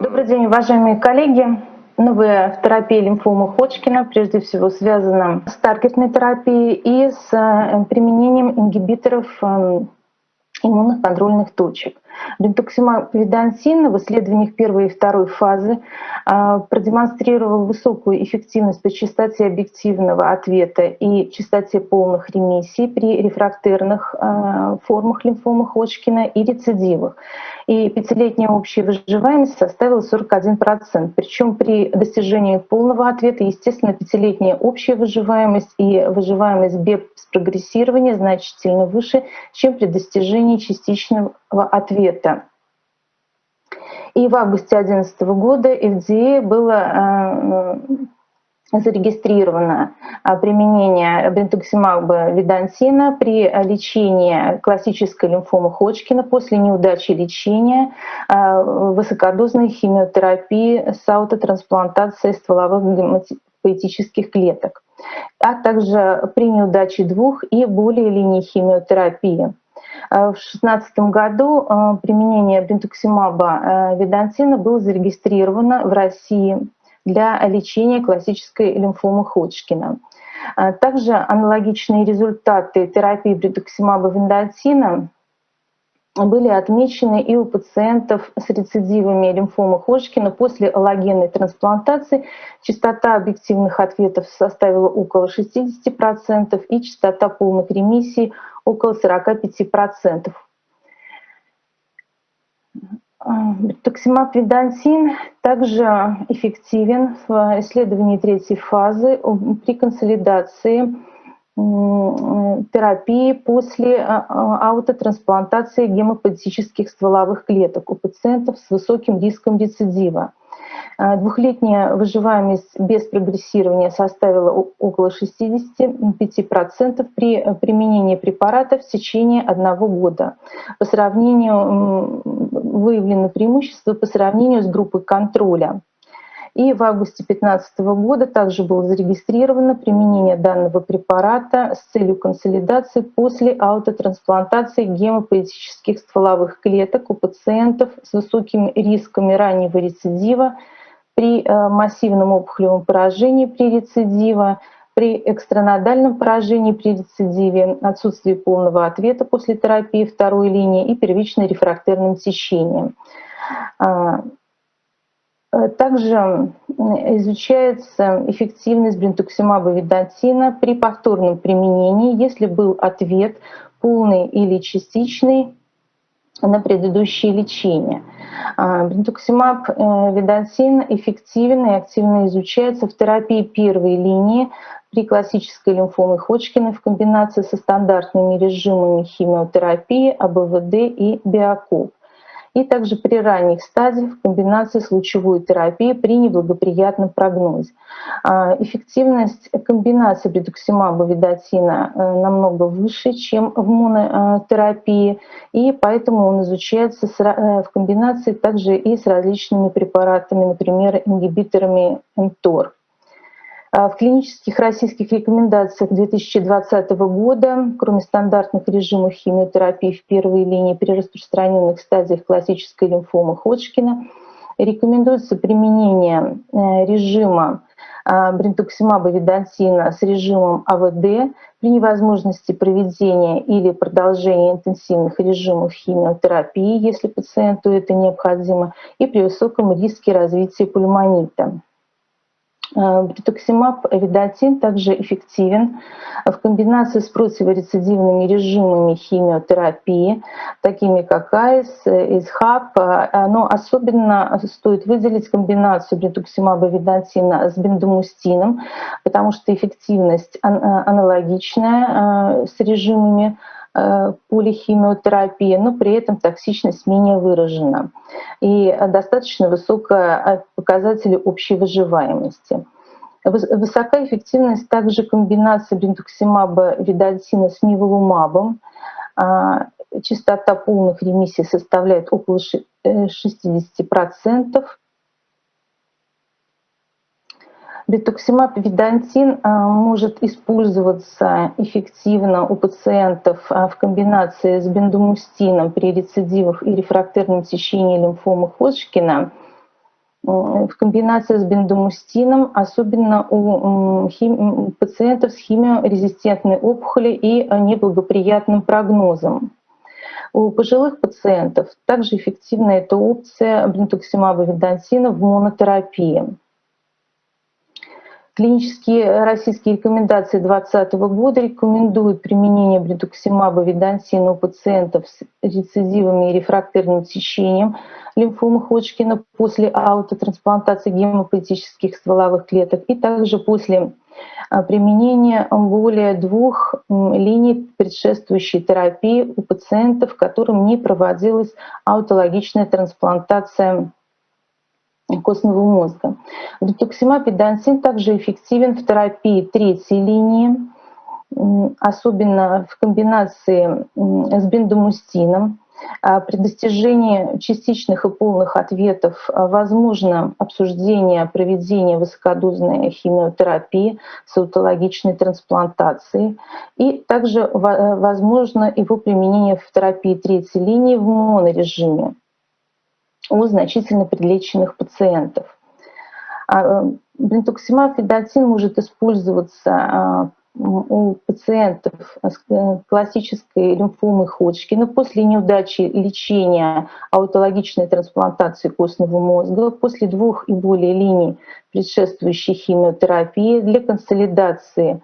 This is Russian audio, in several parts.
Добрый день, уважаемые коллеги. Новая терапия лимфомы Ходжкина прежде всего связана с таргетной терапией и с э, применением ингибиторов эм, иммунных контрольных точек. Бентуксимаб ведансин в исследованиях первой и второй фазы а, продемонстрировал высокую эффективность по частоте объективного ответа и частоте полных ремиссий при рефрактерных формах лимфомы Ходжкина и рецидивах. И пятилетняя общая выживаемость составила 41%. Причем при достижении полного ответа, естественно, пятилетняя общая выживаемость и выживаемость без прогрессирования значительно выше, чем при достижении частичного ответа. И в августе 2011 года FDA было э, зарегистрировано э, применение бентуксимаба видансина при лечении классической лимфомы Ходжкина после неудачи лечения э, высокодозной химиотерапии с аутотрансплантацией стволовых гематопоэтических клеток, а также при неудаче двух и более линий химиотерапии. В 2016 году применение бентуксимаба видансина было зарегистрировано в России для лечения классической лимфомы Ходжкина. Также аналогичные результаты терапии бентуксимаба видансина были отмечены и у пациентов с рецидивами лимфомы Ходжкина после аллогенной трансплантации. Частота объективных ответов составила около 60% и частота полных ремиссий около 45%. Токсимаб видансин также эффективен в исследовании третьей фазы при консолидации терапии после а, аутотрансплантации гемопатических стволовых клеток у пациентов с высоким риском рецидива. Двухлетняя выживаемость без прогрессирования составила около 65% при применении препарата в течение одного года. По сравнению выявлены преимущества по сравнению с группой контроля. И в августе 2015 года также было зарегистрировано применение данного препарата с целью консолидации после аутотрансплантации гемопоэтических стволовых клеток у пациентов с высокими рисками раннего рецидива при э, массивном опухолевом поражении при рецидива, при экстранодальном поражении при рецидиве, отсутствии полного ответа после терапии второй линии и первичной рефрактерным течением. А, Э, также изучается эффективность бринтуксимаба видатина при повторном применении, если был ответ полный или частичный на предыдущее лечение. А, бринтуксимаб э, видатин эффективен и активно изучается в терапии первой линии при классической лимфоме Ходжкина в комбинации со стандартными режимами химиотерапии, АБВД и биокоп и также при ранних стадиях в комбинации с лучевой терапией при неблагоприятном прогнозе. А, эффективность комбинации бредуксимаба видатина э, намного выше, чем в монотерапии, и поэтому он изучается э, в комбинации также и с различными препаратами, например, ингибиторами МТОР. А в клинических российских рекомендациях 2020 года, кроме стандартных режимов химиотерапии в первой линии при распространенных стадиях классической лимфомы Ходжкина, рекомендуется применение э, режима а, бринтуксимаба видансина с режимом АВД при невозможности проведения или продолжения интенсивных режимов химиотерапии, если пациенту это необходимо, и при высоком риске развития пульмонита. Брентуксимаб ведотин также эффективен. В комбинации с противорецидивными режимами химиотерапии, такими как ICE, ESHAP, но особенно стоит выделить комбинацию брентуксимаба ведотина с бендамустином, потому что эффективность аналогичная с режимами Э, полихимиотерапия, но при этом токсичность менее выражена и достаточно высокая показатели общей выживаемости. Высокая эффективность также комбинации бентуксимаба видальсина с ниволумабом. А, частота полных ремиссий составляет около 60%. Бетуксимаб видантин а, может использоваться эффективно у пациентов а, в комбинации с бендомустином при рецидивах и рефрактерном течении лимфомы Ходжкина. в комбинации с бендомустином, особенно у пациентов с химиорезистентной опухолью и неблагоприятным прогнозом. У пожилых пациентов также эффективна эта опция бринтуксимаба видансина в монотерапии. Клинические российские рекомендации 2020 года рекомендуют применение бритуксимаба видансина у пациентов с рецидивами и рефрактерным течением лимфомы Ходжкина после аутотрансплантации гемопоэтических стволовых клеток и также после а, применения более двух линий предшествующей терапии у пациентов, которым не проводилась аутологичная трансплантация костного мозга. Детоксимаб и также эффективен в терапии третьей линии, особенно в комбинации с бендомустином. А при достижении частичных и полных ответов возможно обсуждение проведения высокодозной химиотерапии с аутологичной трансплантацией. И также возможно его применение в терапии третьей линии в монорежиме у значительно подлеченных пациентов. А, Бринтуксимаб фидотин может использоваться а, у пациентов с э, классической лимфомой Ходжкина после неудачи лечения аутологичной трансплантации костного мозга, после двух и более линий предшествующей химиотерапии для консолидации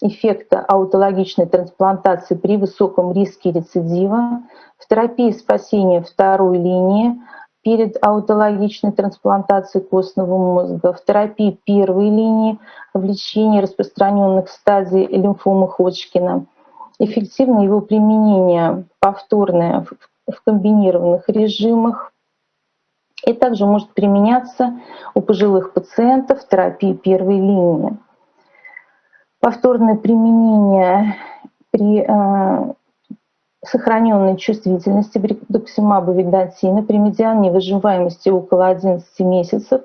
эффекта аутологичной трансплантации при высоком риске рецидива, в терапии спасения второй линии перед аутологичной трансплантацией костного мозга, в терапии первой линии в лечении распространенных стадий лимфомы Ходжкина. Эффективно его применение повторное в комбинированных режимах и также может применяться у пожилых пациентов в терапии первой линии повторное применение при э, сохраненной чувствительности брикдоксимаба видатина при медиане выживаемости около 11 месяцев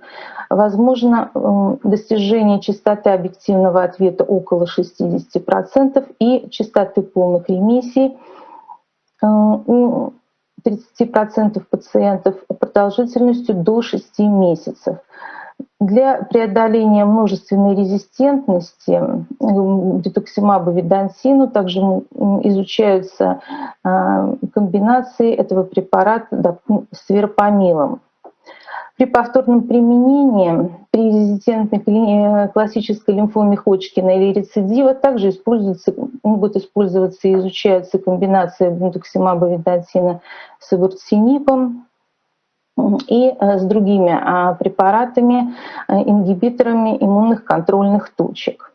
возможно э, достижение частоты объективного ответа около 60% и частоты полных ремиссий э, у 30% пациентов продолжительностью до 6 месяцев. Для преодоления множественной резистентности детоксимаба видансину также изучаются а, комбинации этого препарата с верпамилом. При повторном применении при резистентной э, классической лимфоме Ходжкина или рецидива также используются, могут использоваться и изучаются комбинации бентуксимаба видансина с ибурцинибом, и э, с другими а, препаратами, э, ингибиторами иммунных контрольных точек.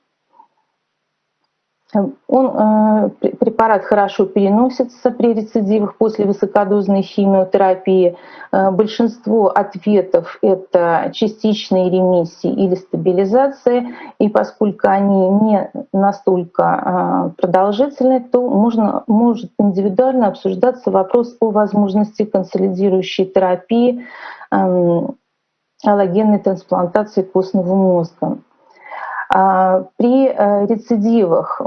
Он, э, препарат хорошо переносится при рецидивах после высокодозной химиотерапии. Э, большинство ответов — это частичные ремиссии или стабилизация. И поскольку они не настолько э, продолжительны, то можно, может индивидуально обсуждаться вопрос о возможности консолидирующей терапии эм, аллогенной трансплантации костного мозга. А, при э, рецидивах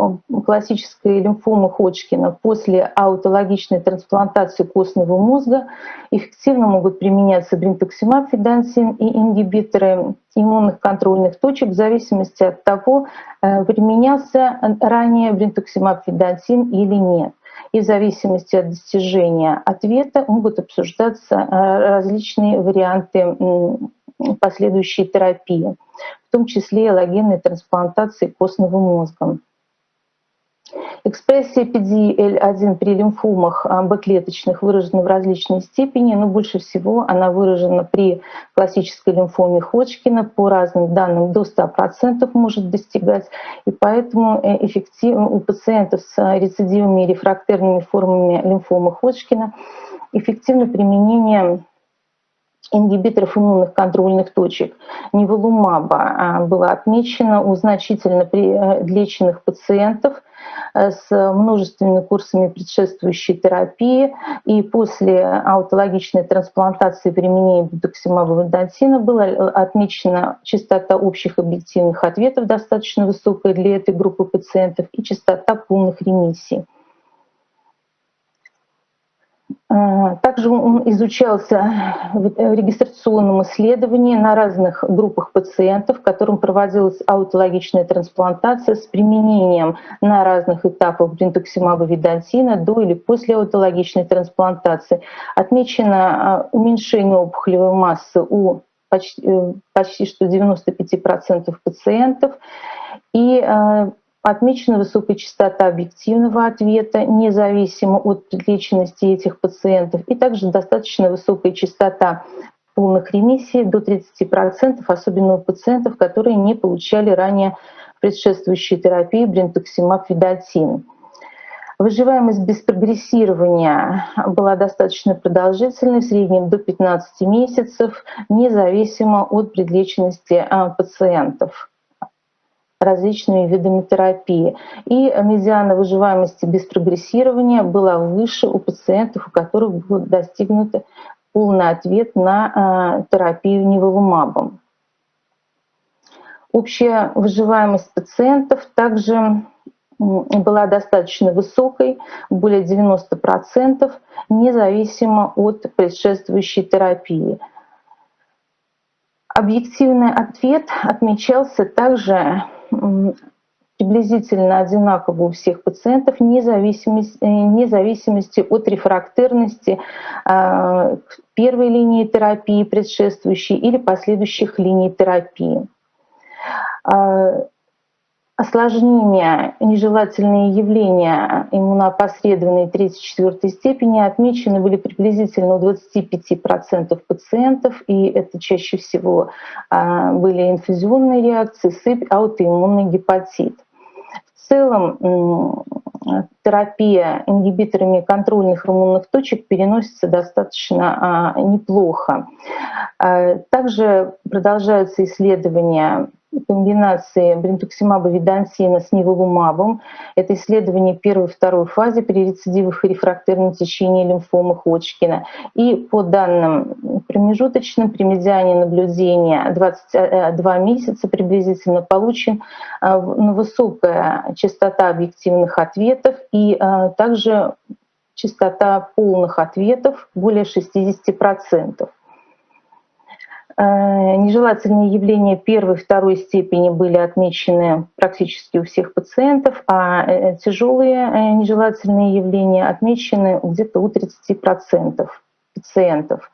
классической лимфомы Ходжкина после аутологичной трансплантации костного мозга эффективно могут применяться бринтуксимаб, фидансин и ингибиторы иммунных контрольных точек в зависимости от того, э, применялся ранее бринтуксимаб, фидансин или нет. И в зависимости от достижения ответа могут обсуждаться э, различные варианты последующей терапии в том числе элогенной трансплантации костного мозга. Экспрессия PDL1 при лимфомах Б-клеточных выражена в различной степени, но больше всего она выражена при классической лимфоме Ходжкина. По разным данным до 100% может достигать, и поэтому э, эффективно у пациентов с рецидивами и рефрактерными формами лимфомы Ходжкина эффективно применение ингибиторов иммунных контрольных точек неволумаба а, было отмечено у значительно леченных пациентов э, с множественными курсами предшествующей терапии. И после аутологичной трансплантации применения бутоксимаба вендантина была отмечена частота общих объективных ответов достаточно высокая для этой группы пациентов и частота полных ремиссий. Э, также он изучался в регистрационном исследовании на разных группах пациентов, которым проводилась аутологичная трансплантация с применением на разных этапах бринтуксимаба видантина до или после аутологичной трансплантации. Отмечено э, уменьшение опухолевой массы у почти, э, почти что 95% пациентов и Отмечена высокая частота объективного ответа, независимо от личности этих пациентов, и также достаточно высокая частота полных ремиссий до 30%, особенно у пациентов, которые не получали ранее предшествующей терапии брентуксимаб видатин. Выживаемость без прогрессирования была достаточно продолжительной, в среднем до 15 месяцев, независимо от предлеченности а, пациентов различными видами терапии. И медиана выживаемости без прогрессирования была выше у пациентов, у которых был достигнут полный ответ на э, терапию неволумабом. Общая выживаемость пациентов также была достаточно высокой, более 90%, независимо от предшествующей терапии. Объективный ответ отмечался также приблизительно одинаково у всех пациентов, вне зависимости, вне зависимости от рефрактерности а, первой линии терапии, предшествующей или последующих линий терапии. Осложнения, нежелательные явления иммуноопосредованной 3-4 степени отмечены были приблизительно у 25% пациентов, и это чаще всего а, были инфузионные реакции, сыпь, аутоиммунный гепатит. В целом терапия ингибиторами контрольных иммунных точек переносится достаточно а, неплохо. А, также продолжаются исследования комбинации бринтуксимаба видансина с ниволумабом. Это исследование первой и второй фазы при рецидивах и рефрактерном течении лимфомы Ходжкина. И по данным промежуточным, при медиане наблюдения 22 месяца приблизительно получен э, высокая частота объективных ответов и э, также частота полных ответов более 60%. Э, нежелательные явления первой и второй степени были отмечены практически у всех пациентов, а э, тяжелые э, нежелательные явления отмечены где-то у 30% пациентов.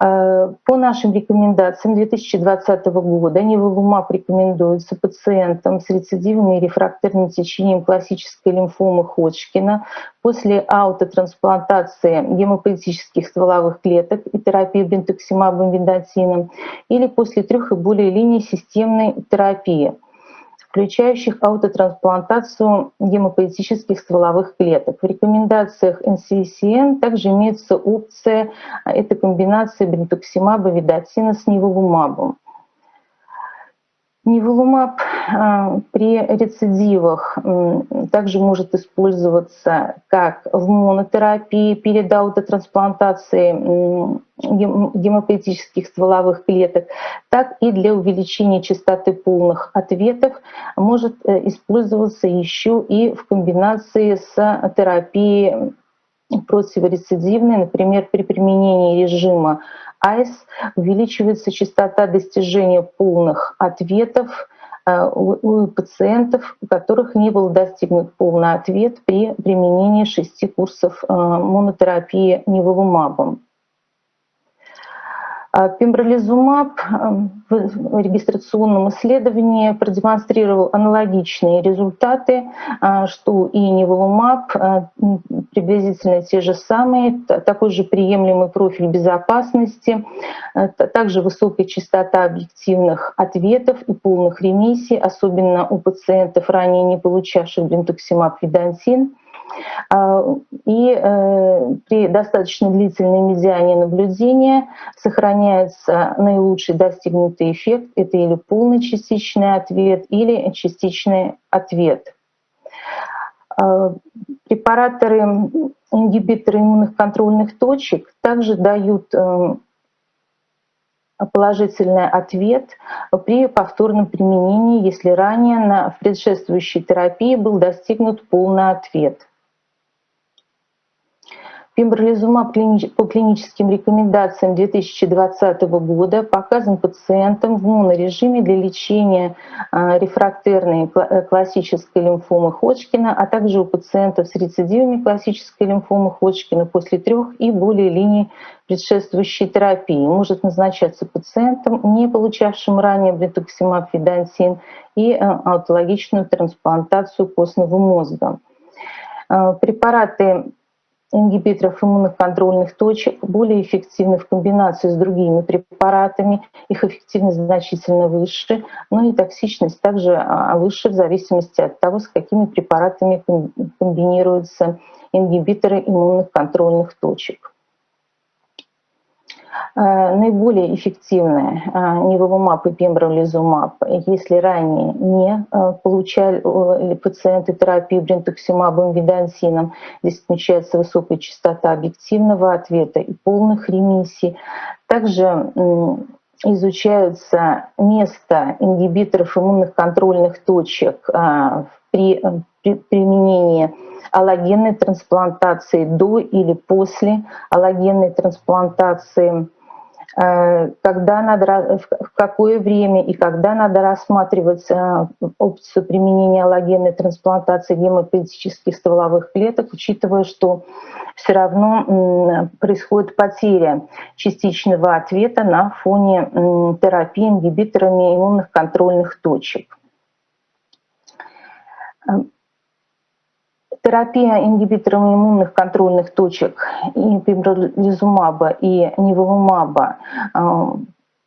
Э, по нашим рекомендациям 2020 года неволумаб рекомендуется пациентам с рецидивным и рефрактерным течением классической лимфомы Ходжкина. После аутотрансплантации гемопоэтических стволовых клеток и терапии бентоксимабом вендотином или после трех и более линий системной терапии – включающих аутотрансплантацию гемопоэтических стволовых клеток. В рекомендациях NCCN также имеется опция этой комбинации бринтуксимаба видатина с ниволумабом. Ниволумаб а, при рецидивах также может использоваться как в монотерапии перед аутотрансплантацией гемопоэтических стволовых клеток, так и для увеличения частоты полных ответов. Может э, использоваться еще и в комбинации с терапией противорецидивной, например, при применении режима АИС увеличивается частота достижения полных ответов э, у пациентов, у которых не был достигнут полный ответ при применении шести курсов э, монотерапии неволумабом. А пембролизумаб эм, в регистрационном исследовании продемонстрировал аналогичные результаты, а, что и неволумаб, а, приблизительно те же самые, такой же приемлемый профиль безопасности, также высокая частота объективных ответов и полных ремиссий, особенно у пациентов, ранее не получавших. А, и э, при достаточно длительной медиане наблюдения сохраняется наилучший достигнутый эффект. Это или полный частичный ответ, или частичный ответ. А, препараторы, ингибиторы иммунных контрольных точек также дают э, положительный ответ при повторном применении, если ранее на предшествующей терапии был достигнут полный ответ. Пембролизумаб по клиническим рекомендациям 2020 года показан пациентам в монорежиме для лечения а, рефрактерной э, классической лимфомы Ходжкина, а также у пациентов с рецидивами классической лимфомы Ходжкина после трех и более линий предшествующей терапии. Может назначаться пациентам, не получавшим ранее бретуксимаб фидансин и э, аутологичную трансплантацию костного мозга. Э, препараты ингибиторов иммунных контрольных точек более эффективны в комбинации с другими препаратами. Их эффективность значительно выше, но и токсичность также а, выше в зависимости от того, с какими препаратами комбинируются ингибиторы иммунных контрольных точек. Э, наиболее эффективны э, неволумаб и пембролизумаб, если ранее не э, получали пациенты терапии брентуксимабом видансином. Здесь отмечается высокая частота объективного ответа и полных ремиссий. Также изучаются место ингибиторов иммунных контрольных точек при, при применении аллогенной трансплантации до или после аллогенной трансплантации, э, когда надо, в какое время и когда надо рассматривать э, опцию применения аллогенной трансплантации гемопоэтических стволовых клеток, учитывая, что все равно происходит потеря частичного ответа на фоне терапии ингибиторами иммунных контрольных точек. Терапия ингибитором иммунных контрольных точек и пембролизумаба и ниволумаба э,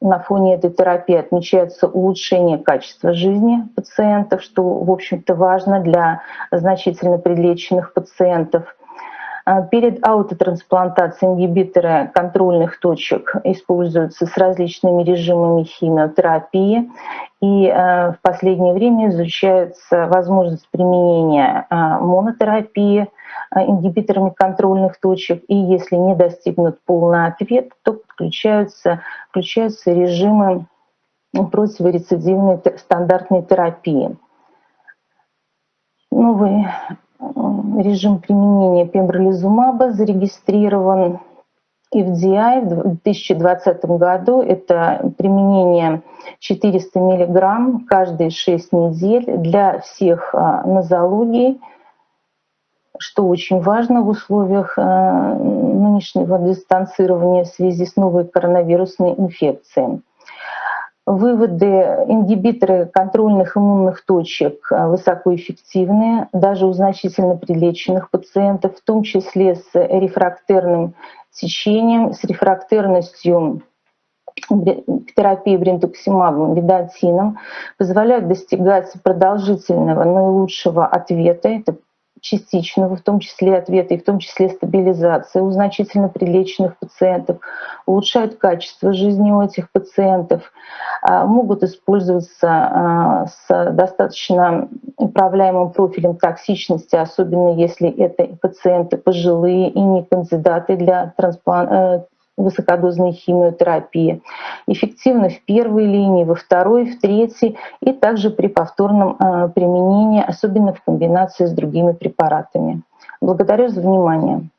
на фоне этой терапии отмечается улучшение качества жизни пациентов, что, в общем-то, важно для значительно прилеченных пациентов. А, перед аутотрансплантацией ингибиторы контрольных точек используются с различными режимами химиотерапии. И а, в последнее время изучается возможность применения а, монотерапии ингибиторами контрольных точек. И если не достигнут полный ответ, то подключаются, включаются режимы противорецидивной стандартной терапии. Новый режим применения пембролизумаба зарегистрирован FDI в 2020 году. Это применение 400 мг каждые 6 недель для всех а, нозологий, что очень важно в условиях а, нынешнего дистанцирования в связи с новой коронавирусной инфекцией. Выводы ингибиторы контрольных иммунных точек э, высокоэффективные, даже у значительно прилеченных пациентов, в том числе с рефрактерным течением, с рефрактерностью к терапии брентуксимабом, видатином, позволяют достигать продолжительного наилучшего ответа. Это частичного, в том числе ответа и в том числе стабилизации у значительно прилеченных пациентов, улучшают качество жизни у этих пациентов, а, могут использоваться а, с достаточно управляемым профилем токсичности, особенно если это пациенты пожилые и не кандидаты для трансплантации э, высокодозной химиотерапии. Эффективно в первой линии, во второй, в третьей и также при повторном э, применении, особенно в комбинации с другими препаратами. Благодарю за внимание.